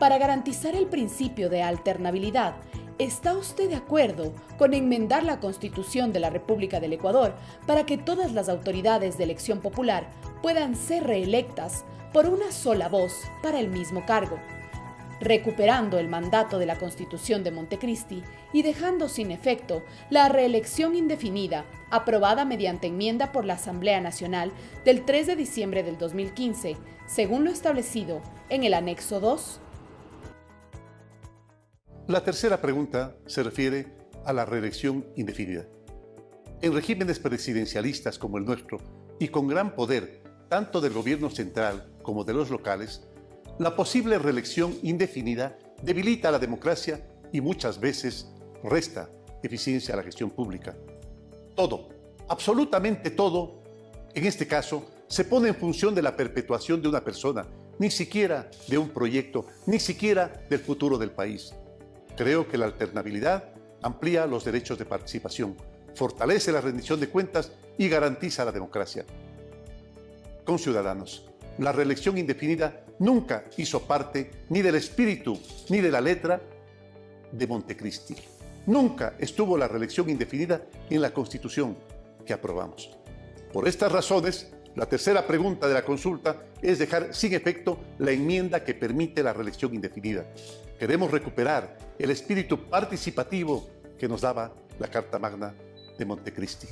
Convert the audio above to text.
Para garantizar el principio de alternabilidad, ¿está usted de acuerdo con enmendar la Constitución de la República del Ecuador para que todas las autoridades de elección popular puedan ser reelectas por una sola voz para el mismo cargo? recuperando el mandato de la Constitución de Montecristi y dejando sin efecto la reelección indefinida aprobada mediante enmienda por la Asamblea Nacional del 3 de diciembre del 2015, según lo establecido en el anexo 2. La tercera pregunta se refiere a la reelección indefinida. En regímenes presidencialistas como el nuestro y con gran poder tanto del gobierno central como de los locales, la posible reelección indefinida debilita la democracia y muchas veces resta eficiencia a la gestión pública. Todo, absolutamente todo, en este caso, se pone en función de la perpetuación de una persona, ni siquiera de un proyecto, ni siquiera del futuro del país. Creo que la alternabilidad amplía los derechos de participación, fortalece la rendición de cuentas y garantiza la democracia. Con ciudadanos, la reelección indefinida nunca hizo parte ni del espíritu ni de la letra de Montecristi. Nunca estuvo la reelección indefinida en la Constitución que aprobamos. Por estas razones, la tercera pregunta de la consulta es dejar sin efecto la enmienda que permite la reelección indefinida. Queremos recuperar el espíritu participativo que nos daba la Carta Magna de Montecristi.